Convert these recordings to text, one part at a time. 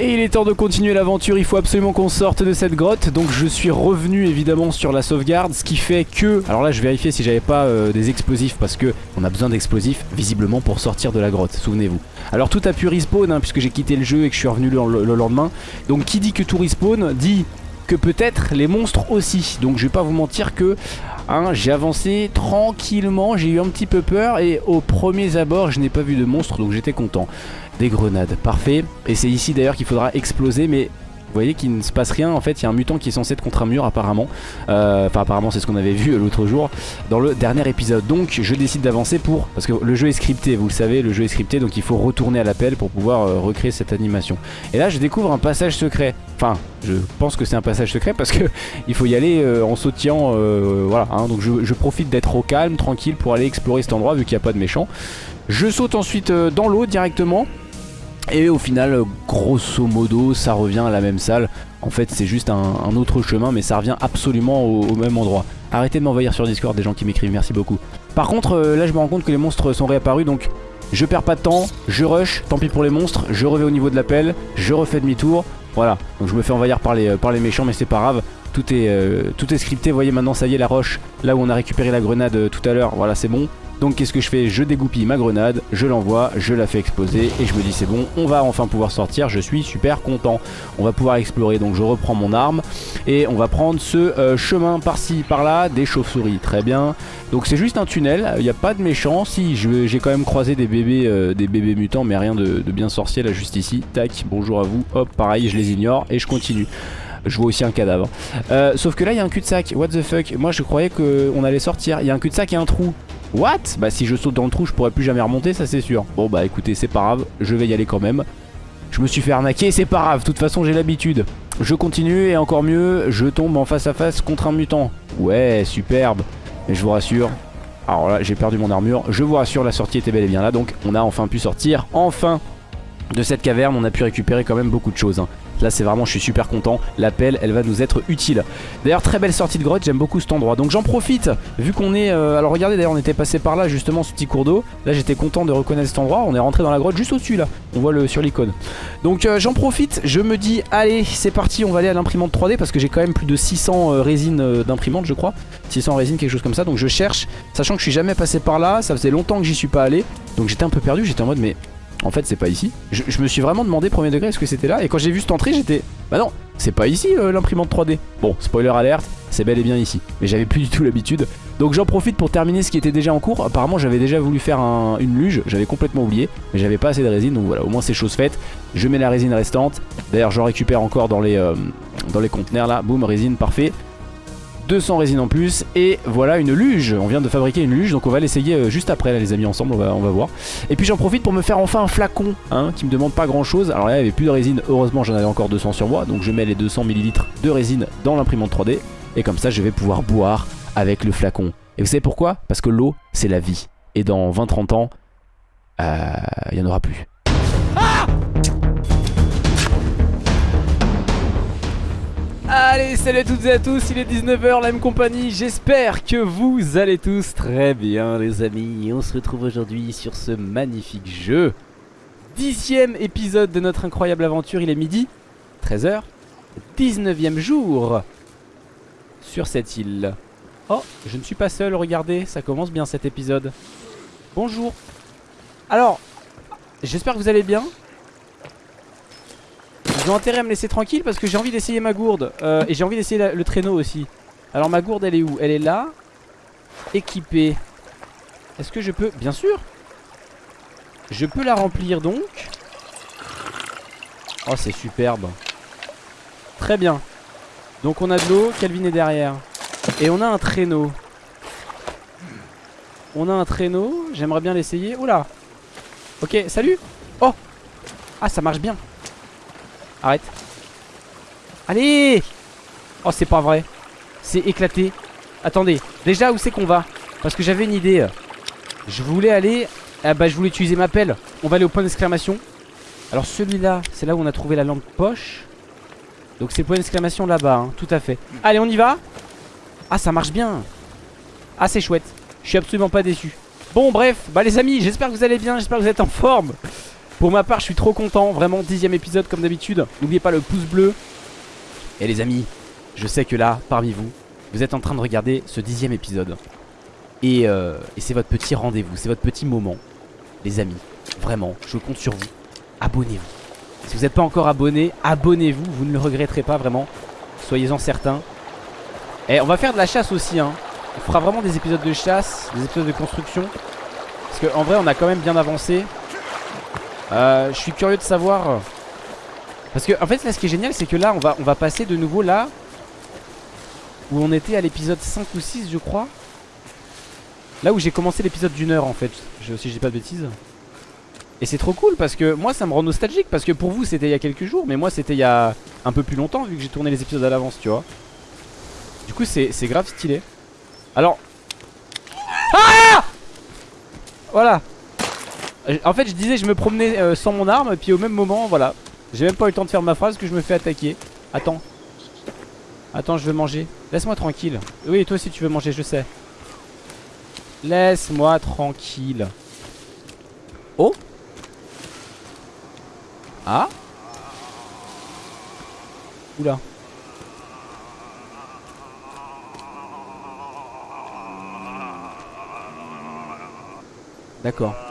Et il est temps de continuer l'aventure, il faut absolument qu'on sorte de cette grotte. Donc je suis revenu évidemment sur la sauvegarde Ce qui fait que, alors là je vérifiais si j'avais pas euh, des explosifs Parce que on a besoin d'explosifs visiblement pour sortir de la grotte, souvenez-vous. Alors tout a pu respawn hein, puisque j'ai quitté le jeu et que je suis revenu le, le lendemain. Donc qui dit que tout respawn dit que peut-être les monstres aussi. Donc je vais pas vous mentir que Hein, j'ai avancé tranquillement, j'ai eu un petit peu peur et au premier abord je n'ai pas vu de monstre donc j'étais content. Des grenades, parfait. Et c'est ici d'ailleurs qu'il faudra exploser mais vous voyez qu'il ne se passe rien. En fait il y a un mutant qui est censé être contre un mur apparemment. Euh, Enfin apparemment c'est ce qu'on avait vu l'autre jour dans le dernier épisode. Donc je décide d'avancer pour Parce que le jeu est scripté vous le savez le jeu est scripté Donc il faut retourner à l'appel pour pouvoir euh, recréer cette animation. Et là je découvre un passage secret. Enfin je pense que c'est un passage secret parce que il faut y aller euh, en sautillant Voilà hein. donc je, je profite d'être au calme tranquille pour aller explorer cet endroit vu qu'il n'y a pas de méchants. Je saute ensuite dans l'eau directement et au final, grosso modo, ça revient à la même salle. En fait, c'est juste un, autre chemin, mais ça revient absolument au, même endroit. Arrêtez de m'envahir sur Discord, des gens qui m'écrivent, merci beaucoup. Par contre, euh, là, je me rends compte que les monstres sont réapparus, donc je perds pas de temps, je rush, tant pis pour les monstres, je reviens au niveau de l'appel, je refais demi-tour. Voilà, donc je me fais envahir par les, par les méchants, mais c'est pas grave. Tout est, euh, tout est scripté, voyez maintenant ça y est la roche Là où on a récupéré la grenade euh, tout à l'heure, voilà c'est bon. Donc qu'est-ce que je fais? Je dégoupille ma grenade, je l'envoie, je la fais exploser et je me dis c'est bon, on va enfin pouvoir sortir, je suis super content. On va pouvoir explorer, donc je reprends mon arme et on va prendre ce euh, chemin par-ci, par-là, des chauves-souris, très bien. Donc c'est juste un tunnel, il n'y a pas de méchants, si j'ai quand même croisé des bébés, des bébés mutants mais rien de, bien sorcier là juste ici. Tac, bonjour à vous, hop pareil je les ignore et je continue je vois aussi un cadavre. Euh, Sauf que là il y a un cul-de-sac. What the fuck? Moi je croyais qu'on allait sortir. Il y a un cul-de-sac et un trou. What? Bah si je saute dans le trou je pourrais plus jamais remonter ça c'est sûr. Bon bah écoutez c'est pas grave. Je vais y aller quand même. Je me suis fait arnaquer c'est pas grave. De toute façon j'ai l'habitude. Je continue et encore mieux je tombe en face à face contre un mutant. Ouais superbe. Et je vous rassure. Alors là j'ai perdu mon armure. Je vous rassure la sortie était bel et bien là. Donc on a enfin pu sortir. Enfin de cette caverne on a pu récupérer quand même beaucoup de choses hein. Là c'est vraiment je suis super content. L'appel elle va nous être utile. D'ailleurs très belle sortie de grotte j'aime beaucoup cet endroit. Donc j'en profite vu qu'on est euh, Alors regardez d'ailleurs on était passé par là justement ce petit cours d'eau. Là j'étais content de reconnaître cet endroit. On est rentré dans la grotte juste au dessus là. On voit sur l'icône. Donc euh, j'en profite Je me dis allez c'est parti on va aller à l'imprimante 3D Parce que j'ai quand même plus de 600 euh, résines d'imprimante je crois. 600 résines quelque chose comme ça. Donc je cherche. Sachant que je suis jamais passé par là Ça faisait longtemps que j'y suis pas allé. Donc j'étais un peu perdu. J'étais en mode mais en fait c'est pas ici. Je, me suis vraiment demandé premier degré est-ce que c'était là? Et quand j'ai vu cette entrée j'étais Bah non c'est pas ici euh, l'imprimante 3D Bon spoiler alerte c'est bel et bien ici. Mais j'avais plus du tout l'habitude. Donc j'en profite pour terminer ce qui était déjà en cours. Apparemment j'avais déjà voulu faire une luge. J'avais complètement oublié. Mais j'avais pas assez de résine. Donc voilà au moins c'est chose faite. Je mets la résine restante. D'ailleurs j'en récupère encore dans les, euh, dans les conteneurs là. Boum résine parfait 200 résines en plus et voilà une luge. On vient de fabriquer une luge donc on va l'essayer euh, juste après là les amis ensemble on va, voir. Et puis j'en profite pour me faire enfin un flacon hein, qui me demande pas grand chose alors là il n'y avait plus de résine heureusement j'en avais encore 200 sur moi. Donc je mets les 200 ml de résine dans l'imprimante 3D et comme ça je vais pouvoir boire avec le flacon. Et vous savez pourquoi? Parce que l'eau c'est la vie. Et dans 20-30 ans euh, il n'y en aura plus Allez, salut à toutes et à tous, il est 19h, la même compagnie, j'espère que vous allez tous très bien les amis. On se retrouve aujourd'hui sur ce magnifique jeu. Dixième épisode de notre incroyable aventure, il est midi, 13h, 19e jour sur cette île. Oh, je ne suis pas seul, regardez, ça commence bien cet épisode. Bonjour. Alors, j'espère que vous allez bien. Ils intérêt à me laisser tranquille parce que j'ai envie d'essayer ma gourde euh, Et j'ai envie d'essayer le traîneau aussi. Alors ma gourde elle est où? Elle est là. Équipée. Est-ce que je peux? Bien sûr. Je peux la remplir donc. Oh c'est superbe. Très bien. Donc on a de l'eau, Calvin est derrière. Et on a un traîneau. On a un traîneau. J'aimerais bien l'essayer. Oula. Ok salut. Oh. Ah ça marche bien Arrête. Allez. Oh c'est pas vrai. C'est éclaté. Attendez Déjà où c'est qu'on va? Parce que j'avais une idée. Je voulais aller Ah bah je voulais utiliser ma pelle. On va aller au point d'exclamation. Alors celui-là c'est là où on a trouvé la lampe poche. Donc c'est le point d'exclamation là-bas hein, Tout à fait. Allez on y va. Ah ça marche bien. Ah c'est chouette. Je suis absolument pas déçu. Bon bref Bah les amis j'espère que vous allez bien J'espère que vous êtes en forme Pour ma part je suis trop content. Vraiment dixième épisode comme d'habitude. N'oubliez pas le pouce bleu. Et les amis Je sais que là parmi vous Vous êtes en train de regarder ce dixième épisode. Et, euh, c'est votre petit rendez-vous C'est votre petit moment. Les amis Vraiment je compte sur vous. Abonnez-vous. Si vous n'êtes pas encore abonné Abonnez-vous. Vous ne le regretterez pas vraiment. Soyez-en certains. Et on va faire de la chasse aussi hein. On fera vraiment des épisodes de chasse, des épisodes de construction. Parce qu'en vrai, on a quand même bien avancé. Euh, je suis curieux de savoir. Parce que, en fait, là, ce qui est génial, c'est que là, on va, on va passer de nouveau là. Où on était à l'épisode 5 ou 6, je crois. Là où j'ai commencé l'épisode d'une heure, en fait. Si je dis pas de bêtises. Et c'est trop cool parce que moi ça me rend nostalgique parce que pour vous c'était il y a quelques jours mais moi c'était il y a un peu plus longtemps vu que j'ai tourné les épisodes à l'avance tu vois Du coup c'est grave stylé alors Ah Voilà En fait je disais je me promenais euh, sans mon arme Puis au même moment voilà. J'ai même pas eu le temps de faire ma phrase que je me fais attaquer. Attends. Attends je veux manger. Laisse-moi tranquille. Oui toi aussi tu veux manger je sais. Laisse-moi tranquille. Oh. Ah. Oula. D'accord.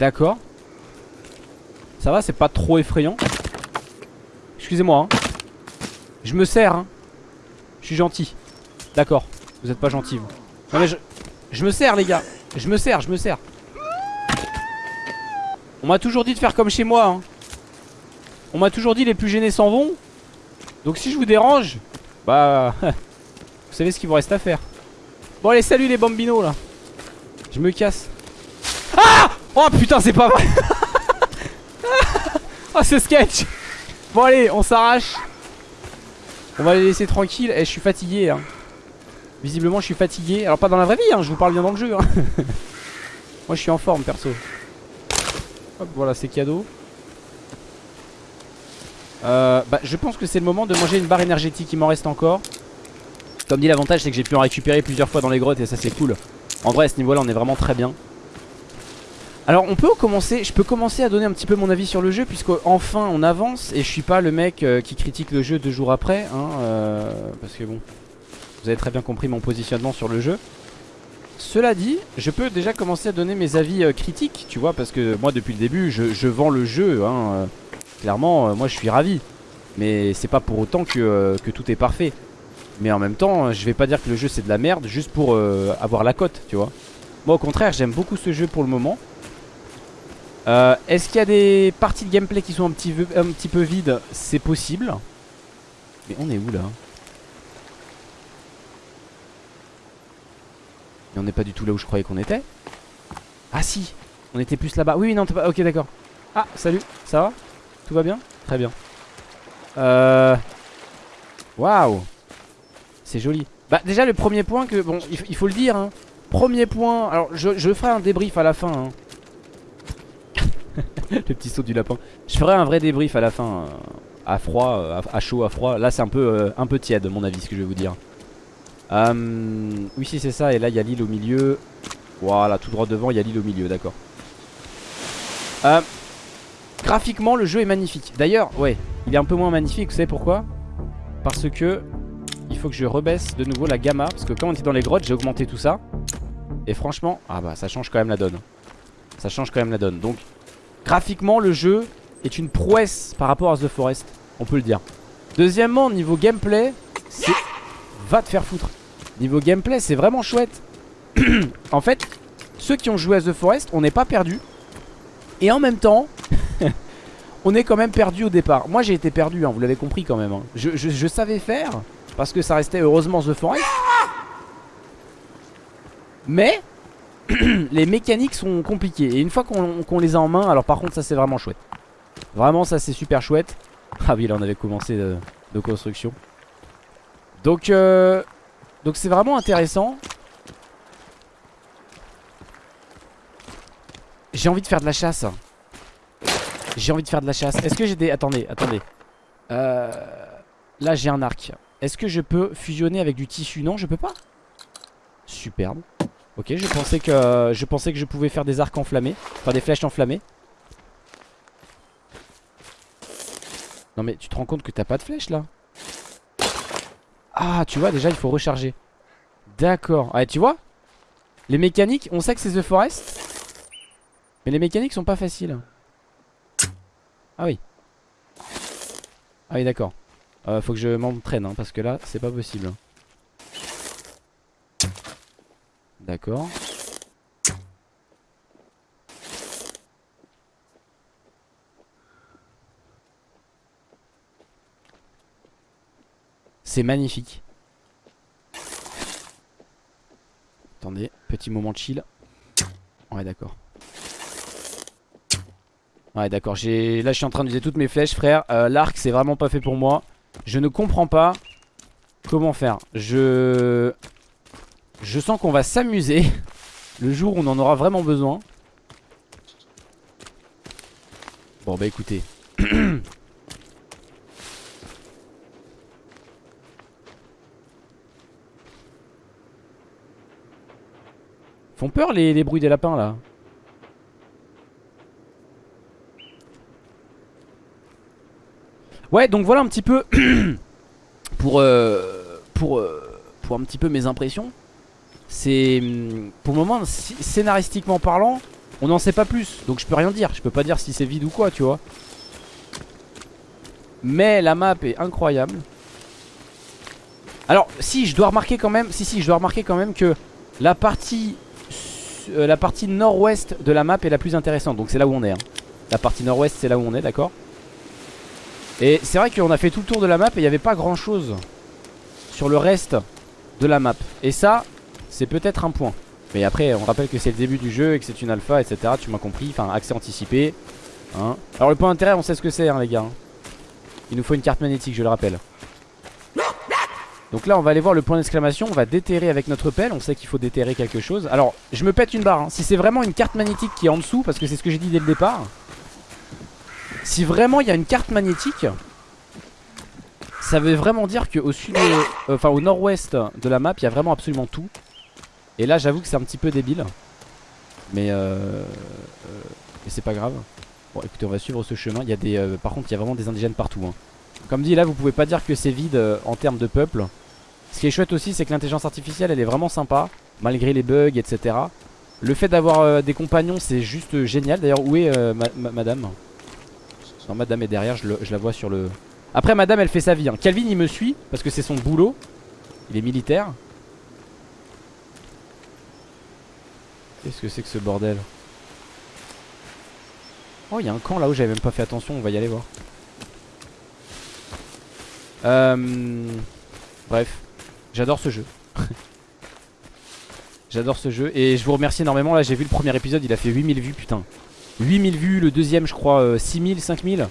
D'accord. Ça va, c'est pas trop effrayant. Excusez-moi. Hein. Je me sers. Hein. Je suis gentil. D'accord. Vous êtes pas gentil, vous. Non mais je... Je me sers, les gars. Je me sers, je me sers. On m'a toujours dit de faire comme chez moi. Hein. On m'a toujours dit les plus gênés s'en vont. Donc si je vous dérange, bah... vous savez ce qu'il vous reste à faire. Bon allez, salut les bambinos là. Je me casse. Ah Oh putain, c'est pas vrai. oh, c'est sketch. Bon, allez, on s'arrache. On va les laisser tranquilles. Et eh, je suis fatigué. Hein. Visiblement, je suis fatigué. Alors, pas dans la vraie vie, hein, je vous parle bien dans le jeu. Hein. Moi, je suis en forme, perso. Hop, voilà, c'est cadeau. Euh, bah, je pense que c'est le moment de manger une barre énergétique. Il m'en reste encore. Comme dit, l'avantage, c'est que j'ai pu en récupérer plusieurs fois dans les grottes et ça, c'est cool. En vrai à ce niveau là on est vraiment très bien alors on peut commencer, je peux commencer à donner un petit peu mon avis sur le jeu puisque enfin on avance et je suis pas le mec euh, qui critique le jeu deux jours après hein, euh, parce que bon vous avez très bien compris mon positionnement sur le jeu. Cela dit, je peux déjà commencer à donner mes avis euh, critiques tu vois parce que moi depuis le début je, vends le jeu hein, clairement moi je suis ravi mais c'est pas pour autant que, que tout est parfait. Mais en même temps, je vais pas dire que le jeu c'est de la merde juste pour avoir la cote, tu vois. Moi au contraire, j'aime beaucoup ce jeu pour le moment. Euh, est-ce qu'il y a des parties de gameplay qui sont un petit, peu vides? C'est possible. Mais on est où là? Et on n'est pas du tout là où je croyais qu'on était. Ah si, on était plus là-bas. Oui, non, pas... ok d'accord. Ah, salut, ça va? Tout va bien? Très bien. Euh... Waouh c'est joli. Bah déjà le premier point que... Bon il, faut le dire hein. Premier point... Alors je, ferai un débrief à la fin hein. Le petit saut du lapin. Je ferai un vrai débrief à la fin. Euh, à froid, euh, à, chaud, à froid. Là c'est un peu, euh, un peu tiède mon avis ce que je vais vous dire. oui si c'est ça. Et là il y a l'île au milieu. Voilà tout droit devant il y a l'île au milieu d'accord. graphiquement le jeu est magnifique. D'ailleurs ouais il est un peu moins magnifique. Vous savez pourquoi? Parce que il faut que je rebaisse de nouveau la gamma Parce que quand on était dans les grottes j'ai augmenté tout ça Et franchement, ah bah ça change quand même la donne Ça change quand même la donne Donc graphiquement le jeu est une prouesse par rapport à The Forest On peut le dire. Deuxièmement niveau gameplay C'est... Va te faire foutre. Niveau gameplay c'est vraiment chouette. En fait Ceux qui ont joué à The Forest on n'est pas perdu. Et en même temps On est quand même perdu au départ. Moi j'ai été perdu hein, vous l'avez compris quand même hein. je savais faire parce que ça restait heureusement The Forest. Mais Les mécaniques sont compliquées. Et une fois qu'on les a en main Alors par contre ça c'est vraiment chouette. Vraiment ça c'est super chouette. Ah oui là on avait commencé de, construction. Donc euh, Donc c'est vraiment intéressant. J'ai envie de faire de la chasse. J'ai envie de faire de la chasse. Est-ce que j'ai des... Attendez, attendez. Euh, Là j'ai un arc. Est-ce que je peux fusionner avec du tissu? Non, je peux pas. Superbe. Ok, je pensais que je pensais que je pouvais faire des arcs enflammés, faire des flèches enflammées. Non mais tu te rends compte que t'as pas de flèches là? Ah, tu vois, déjà il faut recharger. D'accord. Ah, tu vois? Les mécaniques, on sait que c'est The Forest. Mais les mécaniques sont pas faciles. Ah oui. Ah oui, d'accord. Euh, faut que je m'entraîne, hein, parce que là, c'est pas possible. D'accord. C'est magnifique. Attendez, petit moment de chill. Ouais, d'accord. Ouais, d'accord. Là, je suis en train d'utiliser toutes mes flèches, frère. Euh, l'arc, c'est vraiment pas fait pour moi. Je ne comprends pas comment faire. Je... Je sens qu'on va s'amuser le jour où on en aura vraiment besoin. Bon, bah écoutez. Font peur les, bruits des lapins là. Ouais, donc voilà un petit peu pour, euh, pour, euh, pour un petit peu mes impressions. C'est hum, pour le moment, scénaristiquement parlant, on n'en sait pas plus. Donc je peux rien dire. Je peux pas dire si c'est vide ou quoi, tu vois. Mais la map est incroyable. Alors, si je dois remarquer quand même, si si, je dois remarquer quand même que la partie euh, la partie nord-ouest de la map est la plus intéressante. Donc c'est là où on est. Hein. La partie nord-ouest, c'est là où on est, d'accord? Et c'est vrai qu'on a fait tout le tour de la map et il n'y avait pas grand chose sur le reste de la map. Et ça, c'est peut-être un point. Mais après, on rappelle que c'est le début du jeu et que c'est une alpha, etc. Tu m'as compris, enfin, accès anticipé. Hein. Alors le point d'intérêt, on sait ce que c'est, hein, les gars. Il nous faut une carte magnétique, je le rappelle. Donc là, on va aller voir le point d'exclamation. On va déterrer avec notre pelle. On sait qu'il faut déterrer quelque chose. Alors, je me pète une barre. Hein. Si c'est vraiment une carte magnétique qui est en dessous, parce que c'est ce que j'ai dit dès le départ. Si vraiment il y a une carte magnétique Ça veut vraiment dire qu'au sud euh, au nord-ouest de la map Il y a vraiment absolument tout Et là j'avoue que c'est un petit peu débile. Mais euh, euh c'est pas grave. Bon écoutez on va suivre ce chemin. Il y a des, euh, Par contre il y a vraiment des indigènes partout hein. Comme dit là vous pouvez pas dire que c'est vide en termes de peuple. Ce qui est chouette aussi c'est que l'intelligence artificielle elle est vraiment sympa Malgré les bugs etc Le fait d'avoir des compagnons c'est juste génial. D'ailleurs où est madame? Madame est derrière, je, la vois sur le... Après madame elle fait sa vie hein. Calvin il me suit parce que c'est son boulot. Il est militaire Qu'est-ce que c'est que ce bordel Oh il y a un camp là-haut j'avais même pas fait attention On va y aller voir. Euh... Bref J'adore ce jeu. J'adore ce jeu Et je vous remercie énormément. Là j'ai vu le premier épisode Il a fait 8000 vues putain. 8000 vues, le deuxième je crois 6000, 5000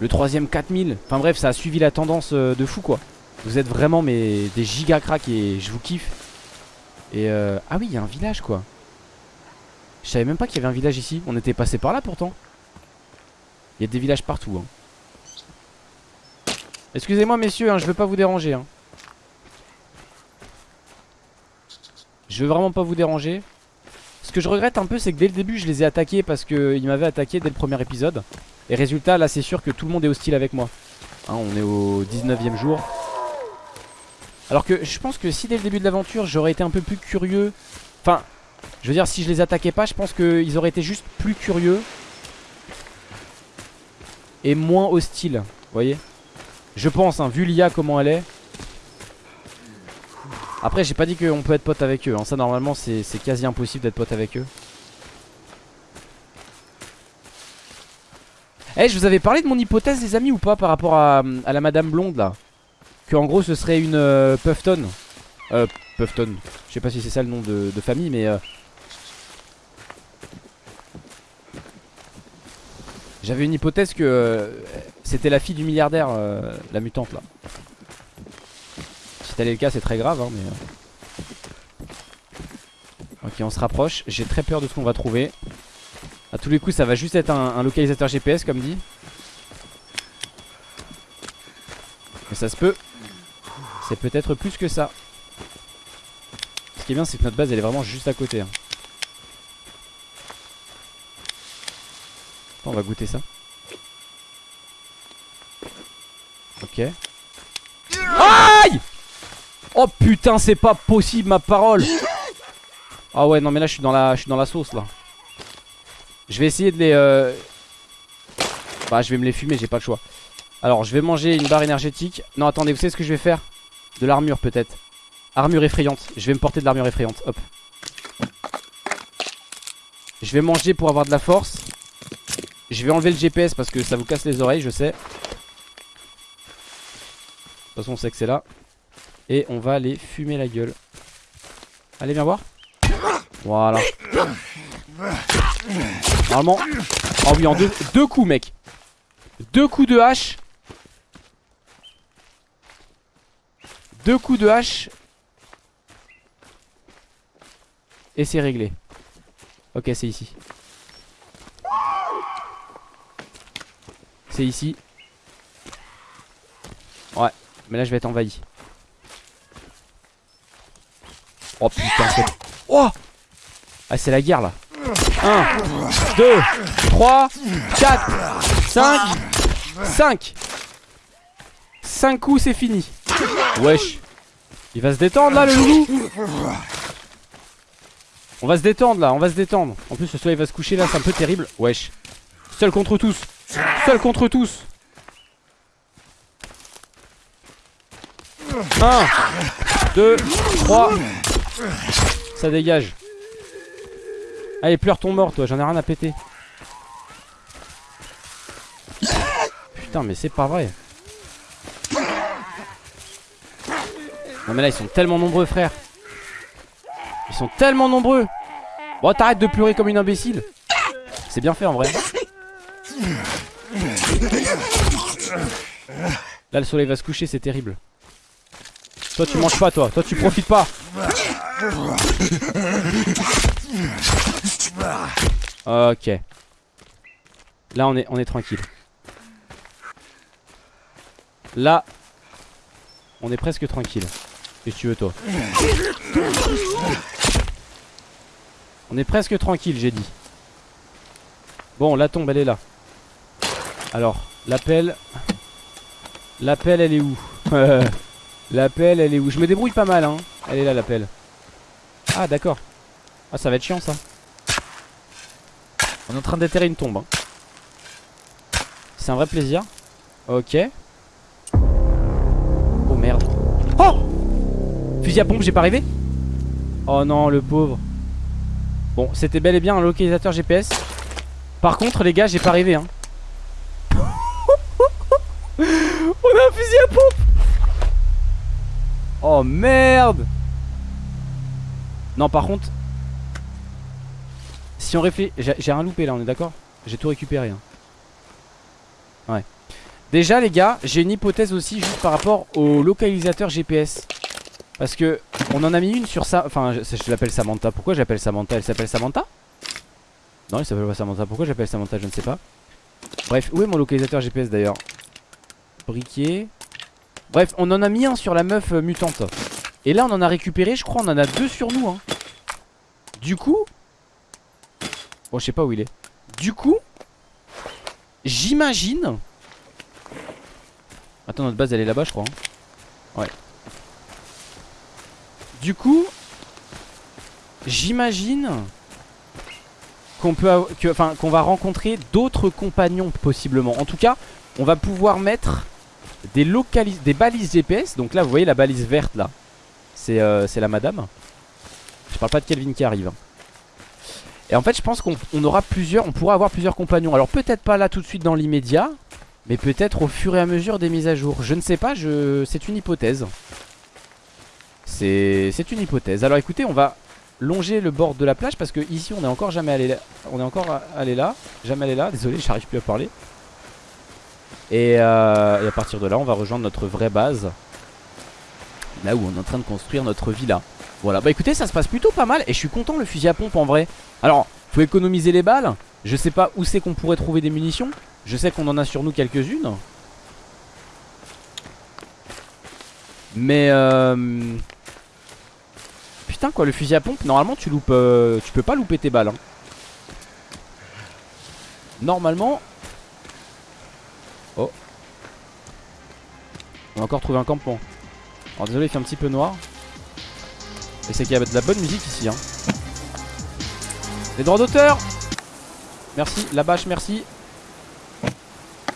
Le troisième 4000 Enfin bref ça a suivi la tendance euh, de fou quoi. Vous êtes vraiment mais des giga cracks et je vous kiffe. Et euh... ah oui il y a un village quoi Je savais même pas qu'il y avait un village ici. On était passé par là pourtant. Il y a des villages partout hein. Excusez-moi messieurs hein, je veux pas vous déranger hein. Je veux vraiment pas vous déranger. Ce que je regrette un peu c'est que dès le début je les ai attaqués parce qu'ils m'avaient attaqué dès le premier épisode. Et résultat là c'est sûr que tout le monde est hostile avec moi. Hein, On est au 19ème jour. Alors que je pense que si dès le début de l'aventure j'aurais été un peu plus curieux Enfin je veux dire si je les attaquais pas je pense qu'ils auraient été juste plus curieux Et moins hostiles voyez. Je pense hein, vu l'IA comment elle est. Après j'ai pas dit qu'on peut être pote avec eux hein. Ça normalement c'est quasi impossible d'être pote avec eux. Eh je vous avais parlé de mon hypothèse les amis ou pas Par rapport à, la madame blonde là? Que en gros ce serait une euh, Puffton Euh Puffton. Je sais pas si c'est ça le nom de, famille mais euh, J'avais une hypothèse que euh, C'était la fille du milliardaire euh, La mutante là. Tel est le cas c'est très grave hein, mais... Euh. Ok on se rapproche. J'ai très peur de ce qu'on va trouver. A tous les coups ça va juste être un, localisateur GPS comme dit. Mais ça se peut. C'est peut-être plus que ça qui est bien c'est que notre base elle est vraiment juste à côté hein. On va goûter ça. Ok. Aïe! Oh putain c'est pas possible ma parole! Ah ouais non mais là je suis dans la, je suis dans la sauce là. Je vais essayer de les euh... Bah je vais me les fumer j'ai pas le choix. Alors je vais manger une barre énergétique. Non attendez vous savez ce que je vais faire? De l'armure peut-être Armure effrayante. Je vais me porter de l'armure effrayante. Hop. Je vais manger pour avoir de la force. Je vais enlever le GPS parce que ça vous casse les oreilles je sais. De toute façon on sait que c'est là. Et on va les fumer la gueule. Allez viens voir. Voilà. Normalement Oh oui en deux, deux coups mec. Deux coups de hache. Deux coups de hache Et c'est réglé. Ok c'est ici. C'est ici. Ouais mais là je vais être envahi. Oh putain c'est... Oh Ah c'est la guerre là. 1 2 3 4 5 5 5 coups c'est fini. Wesh. Il va se détendre là le loulou On va se détendre là, on va se détendre. En plus le soleil va se coucher là, c'est un peu terrible. Wesh. Seul contre tous. Seul contre tous. 1 2 3 Ça dégage. Allez pleure ton mort toi, j'en ai rien à péter. Putain mais c'est pas vrai. Non mais là ils sont tellement nombreux frère. Ils sont tellement nombreux Bon t'arrêtes de pleurer comme une imbécile. C'est bien fait en vrai. Là le soleil va se coucher c'est terrible. Toi tu manges pas toi. Toi tu profites pas. Ok. Là on est, on est tranquille. Là On est presque tranquille. Que tu veux toi? On est presque tranquille j'ai dit. Bon la tombe elle est là. Alors l'appel L'appel elle est où? L'appel elle est où? Je me débrouille pas mal hein. Elle est là l'appel. Ah d'accord. Ah ça va être chiant ça. On est en train d'atterrir une tombe hein. C'est un vrai plaisir. Ok. Oh merde. Oh! Fusil à pompe j'ai pas arrivé? Oh non le pauvre Bon c'était bel et bien un localisateur GPS Par contre les gars j'ai pas arrivé hein. On a un fusil à pompe. Oh merde. Non par contre Si on réfléchit J'ai rien loupé là on est d'accord? J'ai tout récupéré hein. Ouais. Déjà les gars j'ai une hypothèse aussi juste par rapport au localisateur GPS Parce que on en a mis une sur ça Enfin je, l'appelle Samantha. Pourquoi j'appelle Samantha? Elle s'appelle Samantha? Non elle s'appelle pas Samantha. Pourquoi j'appelle Samantha? Je ne sais pas. Bref où est mon localisateur GPS d'ailleurs? Briquet. Bref on en a mis un sur la meuf euh, mutante. Et là on en a récupéré je crois on en a deux sur nous hein. Du coup Bon je sais pas où il est. Du coup J'imagine Attends notre base elle est là-bas je crois hein. Ouais Du coup J'imagine Qu'on peut Enfin qu'on va rencontrer d'autres compagnons possiblement. En tout cas on va pouvoir mettre des, des balises GPS Donc là vous voyez la balise verte là. C'est euh, la madame. Je parle pas de Kelvin qui arrive hein. Et en fait je pense qu'on aura plusieurs On pourra avoir plusieurs compagnons. Alors peut-être pas là tout de suite dans l'immédiat Mais peut-être au fur et à mesure des mises à jour. Je ne sais pas je... c'est une hypothèse C'est une hypothèse. Alors écoutez on va longer le bord de la plage Parce que ici on est encore jamais allé là. On est encore allé là. Jamais allé là. Désolé j'arrive plus à parler. Et, euh, et, à partir de là on va rejoindre notre vraie base. Là où on est en train de construire notre villa. Voilà. Bah écoutez ça se passe plutôt pas mal Et je suis content le fusil à pompe en vrai. Alors faut économiser les balles. Je sais pas où c'est qu'on pourrait trouver des munitions. Je sais qu'on en a sur nous quelques-unes Mais euh... putain quoi, le fusil à pompe, normalement tu loupes... euh, tu peux pas louper tes balles. hein. Normalement... Oh. On a encore trouvé un campement. Alors désolé, il fait un petit peu noir. Et c'est qu'il y a de la bonne musique ici. Hein. Les droits d'auteur Merci, la bâche, merci.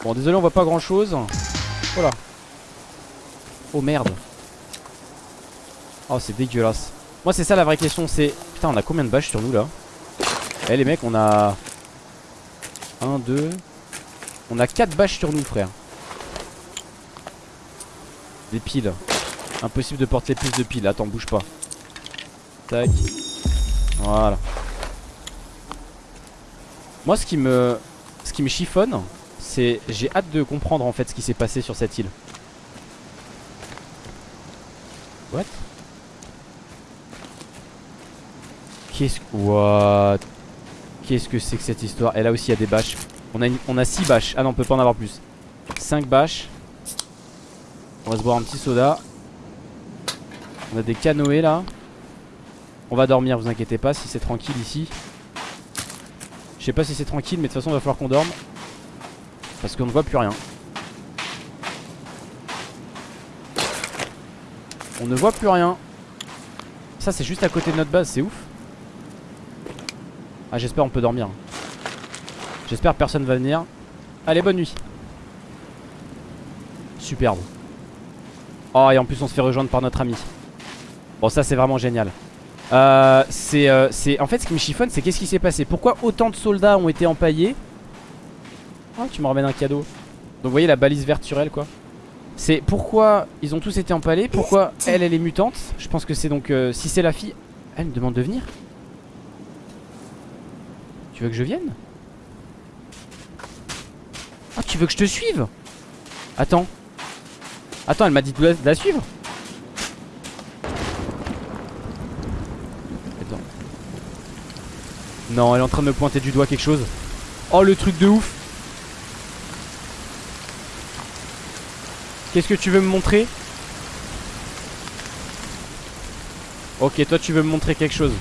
Bon, désolé, on voit pas grand chose. Voilà. Oh merde. Oh, c'est dégueulasse. Moi, c'est ça la vraie question. C'est. Putain, on a combien de bâches sur nous là? Eh, les mecs, on a. 1, 2. On a 4 bâches sur nous, frère. Des piles. Impossible de porter plus de piles. Attends, bouge pas. Tac. Voilà. Moi, ce qui me. Ce qui me chiffonne, c'est. J'ai hâte de comprendre en fait ce qui s'est passé sur cette île. What? Qu'est-ce que. What? Qu'est-ce que c'est que cette histoire? Et là aussi, il y a des bâches. On a, on a 6 bâches. Ah non, on peut pas en avoir plus. 5 bâches. On va se boire un petit soda. On a des canoës là. On va dormir, vous inquiétez pas, si c'est tranquille ici. Je sais pas si c'est tranquille, mais de toute façon, il va falloir qu'on dorme. Parce qu'on ne voit plus rien. On ne voit plus rien. Ça, c'est juste à côté de notre base, c'est ouf. Ah, j'espère on peut dormir. J'espère personne va venir. Allez, bonne nuit. Superbe. Oh, et en plus, on se fait rejoindre par notre ami. Bon, ça, c'est vraiment génial. Euh, c'est, euh, en fait, ce qui me chiffonne, c'est qu'est-ce qui s'est passé? Pourquoi autant de soldats ont été empaillés? Oh, tu me ramènes un cadeau. Donc, vous voyez la balise verturelle, quoi. C'est pourquoi ils ont tous été empalés. Pourquoi elle, elle est mutante? Je pense que c'est donc, euh, si c'est la fille, elle me demande de venir. Tu veux que je vienne Ah, tu veux que je te suive Attends. Attends, elle m'a dit de la, de la suivre. Attends. Non, elle est en train de me pointer du doigt quelque chose. Oh, le truc de ouf. Qu'est-ce que tu veux me montrer Ok, toi tu veux me montrer quelque chose.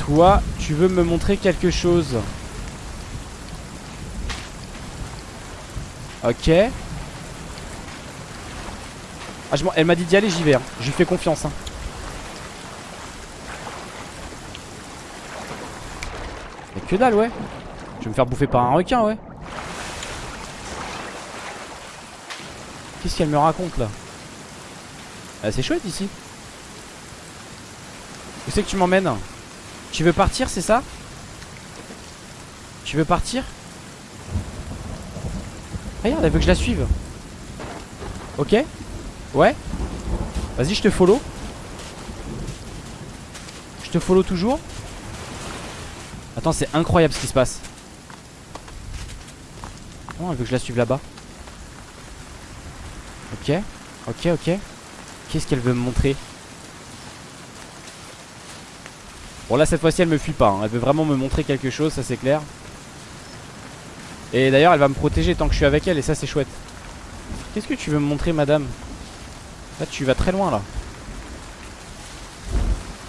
Toi, tu veux me montrer quelque chose. Ok. Ah, je elle m'a dit d'y aller, j'y vais. hein. Je fais confiance. hein. Mais que dalle, ouais. Je vais me faire bouffer par un requin, ouais. Qu'est-ce qu'elle me raconte là? Ah, C'est chouette ici. Où c'est que tu m'emmènes? Tu veux partir, c'est ça? Tu veux partir? Regarde, elle veut que je la suive. Ok? Ouais? Vas-y, je te follow. Je te follow toujours? Attends, c'est incroyable ce qui se passe. Elle veut que je la suive là-bas. Ok, ok, ok. Qu'est-ce qu'elle veut me montrer? Bon là cette fois-ci elle me fuit pas hein. Elle veut vraiment me montrer quelque chose ça c'est clair. Et d'ailleurs elle va me protéger tant que je suis avec elle Et ça c'est chouette. Qu'est-ce que tu veux me montrer madame? Là tu vas très loin là.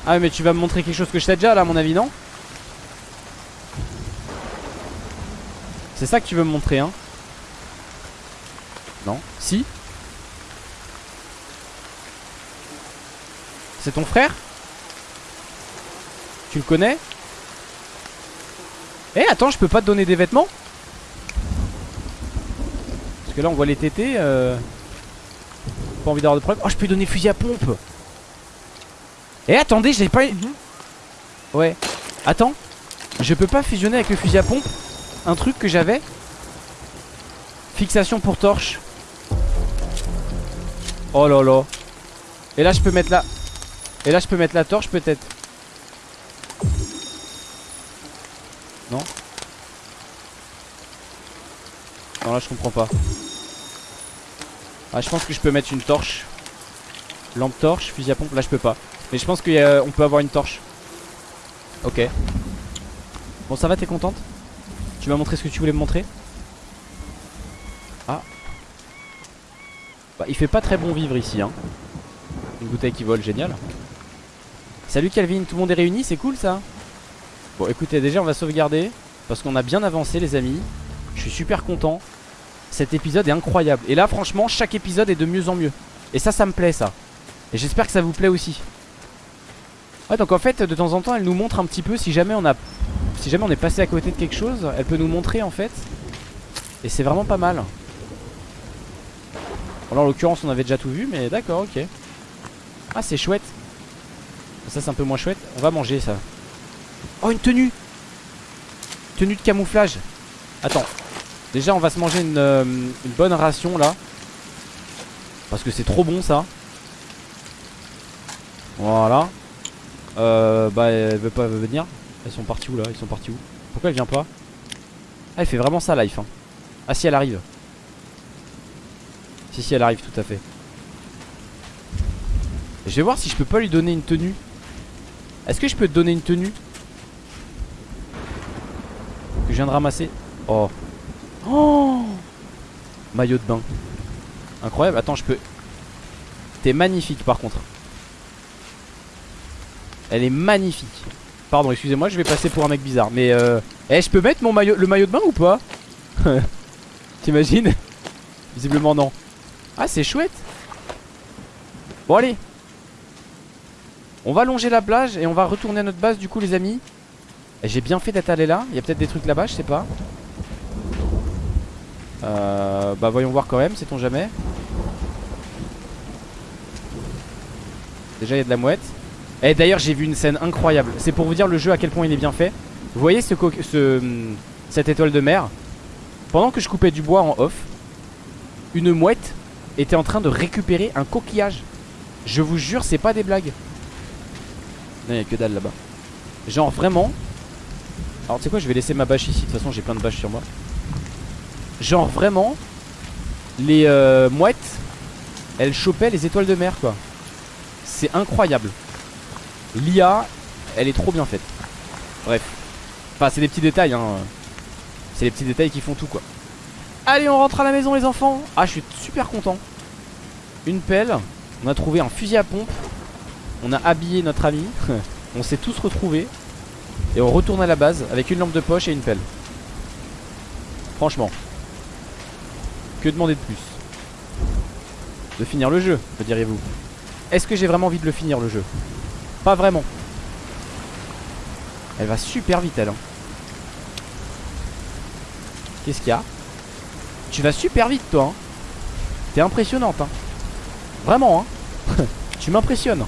Ah mais tu vas me montrer quelque chose que je sais déjà là à mon avis non? C'est ça que tu veux me montrer hein? Non? Si? C'est ton frère? Tu le connais Eh attends je peux pas te donner des vêtements Parce que là on voit les tétés euh... Pas envie d'avoir de problème. Oh je peux lui donner fusil à pompe Eh attendez j'ai pas Ouais. Attends Je peux pas fusionner avec le fusil à pompe Un truc que j'avais Fixation pour torche. Oh là là. Et là je peux mettre la Et là je peux mettre la torche peut-être Non Non là je comprends pas. Ah je pense que je peux mettre une torche. Lampe torche, fusil à pompe, là je peux pas. Mais je pense qu'on peut avoir une torche. Ok. Bon ça va t'es contente? Tu m'as montré ce que tu voulais me montrer? Ah. Bah il fait pas très bon vivre ici hein. Une bouteille qui vole, génial. Salut Calvin, tout le monde est réuni, c'est cool ça? Bon écoutez déjà on va sauvegarder Parce qu'on a bien avancé les amis. Je suis super content. Cet épisode est incroyable. Et là franchement chaque épisode est de mieux en mieux. Et ça ça me plaît ça. Et j'espère que ça vous plaît aussi. Ouais donc en fait de temps en temps elle nous montre un petit peu Si jamais on a Si jamais on est passé à côté de quelque chose Elle peut nous montrer en fait. Et c'est vraiment pas mal. Là en l'occurrence on avait déjà tout vu Mais d'accord ok. Ah c'est chouette. Ça c'est un peu moins chouette. On va manger ça Oh une tenue. Tenue de camouflage. Attends. Déjà on va se manger une, euh, une bonne ration là. Parce que c'est trop bon ça. Voilà. Euh, Bah elle veut pas venir. Elles sont parties où là? Pourquoi elle vient pas? Ah elle fait vraiment ça life hein. Ah si elle arrive. Si si elle arrive tout à fait. Je vais voir si je peux pas lui donner une tenue. Est-ce que je peux te donner une tenue? Viens de ramasser. Oh. Oh. Maillot de bain. Incroyable, attends je peux. T'es magnifique par contre. Elle est magnifique. Pardon excusez-moi je vais passer pour un mec bizarre. Mais euh... Eh je peux mettre mon maillot, le maillot de bain ou pas? T'imagines? Visiblement non. Ah c'est chouette. Bon allez. On va longer la plage et on va retourner à notre base du coup les amis J'ai bien fait d'être allé là. Il y a peut-être des trucs là-bas je sais pas. Euh, Bah voyons voir quand même sait-on jamais. Déjà il y a de la mouette. Et eh, d'ailleurs j'ai vu une scène incroyable. C'est pour vous dire le jeu à quel point il est bien fait. Vous voyez ce, ce cette étoile de mer? Pendant que je coupais du bois en off Une mouette était en train de récupérer un coquillage. Je vous jure c'est pas des blagues. Non, il a que dalle là-bas. Genre vraiment. Alors, tu sais quoi, je vais laisser ma bâche ici. De toute façon, j'ai plein de bâches sur moi. Genre vraiment. Les euh, mouettes, elles chopaient les étoiles de mer, quoi. C'est incroyable. L'IA, elle est trop bien faite. Bref. Enfin, c'est des petits détails, hein. C'est les petits détails qui font tout, quoi. Allez, on rentre à la maison, les enfants. Ah, je suis super content. Une pelle. On a trouvé un fusil à pompe. On a habillé notre ami On s'est tous retrouvés Et on retourne à la base avec une lampe de poche et une pelle. Franchement. Que demander de plus? De finir le jeu, me diriez-vous? Est-ce que j'ai vraiment envie de le finir le jeu? Pas vraiment. Elle va super vite elle hein. Qu'est-ce qu'il y a? Tu vas super vite toi hein. T'es impressionnante hein. Vraiment hein. Tu m'impressionnes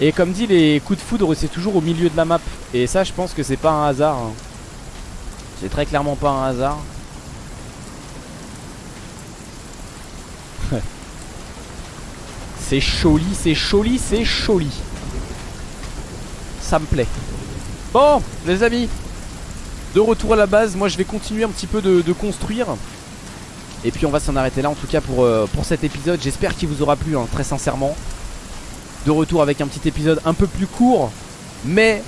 et comme dit, les coups de foudre, c'est toujours au milieu de la map. Et ça, je pense que c'est pas un hasard. Hein. C'est très clairement pas un hasard. c'est joli, c'est joli, c'est joli. Ça me plaît. Bon, les amis. De retour à la base, moi je vais continuer un petit peu de, construire. Et puis on va s'en arrêter là en tout cas pour, euh, pour cet épisode. J'espère qu'il vous aura plu, hein, très sincèrement de retour avec un petit épisode un peu plus court mais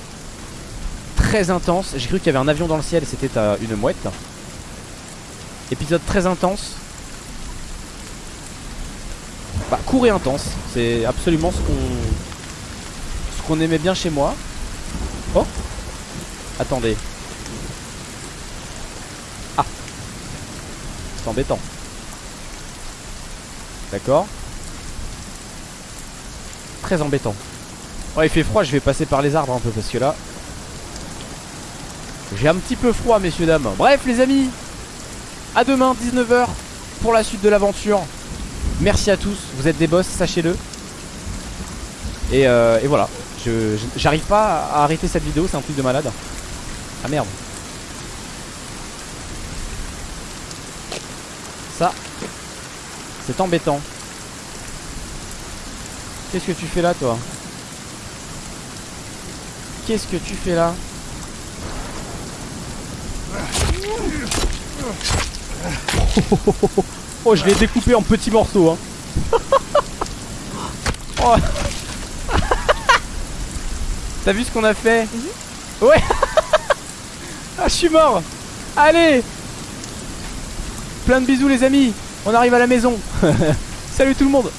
très intense. J'ai cru qu'il y avait un avion dans le ciel, c'était euh, une mouette. Épisode très intense. Bah, court et intense, c'est absolument ce qu'on ce qu'on aimait bien chez moi. Oh Attendez. Ah C'est embêtant. D'accord très embêtant. Il fait froid, je vais passer par les arbres un peu parce que là. J'ai un petit peu froid, messieurs, dames. Bref, les amis, à demain, 19h, pour la suite de l'aventure. Merci à tous, vous êtes des boss, sachez-le. Et, euh, et, voilà, j'arrive pas à arrêter cette vidéo, c'est un truc de malade. Ah merde. Ça, c'est embêtant. Qu'est-ce que tu fais là toi Qu'est-ce que tu fais là Oh je l'ai découpé en petits morceaux hein. oh. T'as vu ce qu'on a fait mhm. Ouais Ah je suis mort Allez Plein de bisous les amis On arrive à la maison Salut tout le monde